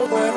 the world.